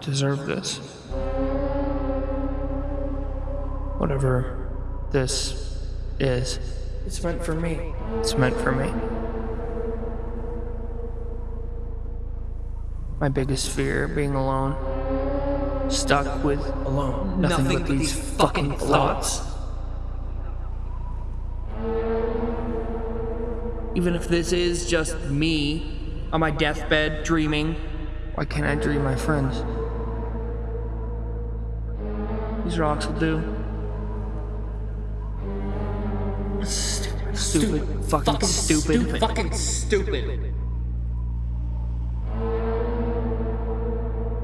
deserve this. Whatever this is, It's meant for me. it's meant for me. My biggest fear being alone. Stuck with Alone. nothing, but, these fucking thoughts. Even if this is just me on my deathbed dreaming, why can't I dream my friends? These rocks will do. Stupid, stupid, fucking, stupid. Fucking stupid.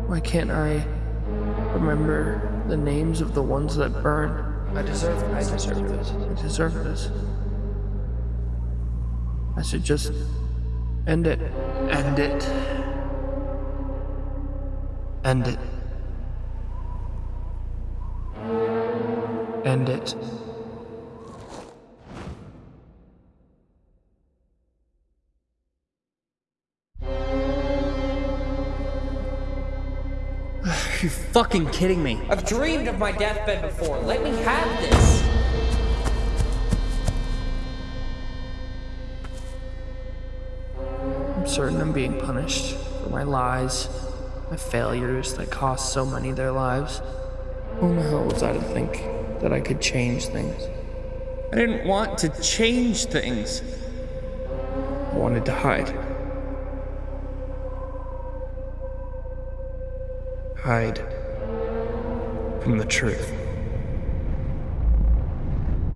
Why can't I remember the names of the ones that burn? I deserve I deserve this. I deserve this. I should just end it. End it. End it. End it. You fucking kidding me? I've dreamed of my deathbed before. Let me have this. Certain I'm being punished for my lies, my failures that cost so many their lives. Who the hell was I to think that I could change things? I didn't want to change things. I wanted to hide. Hide from the truth.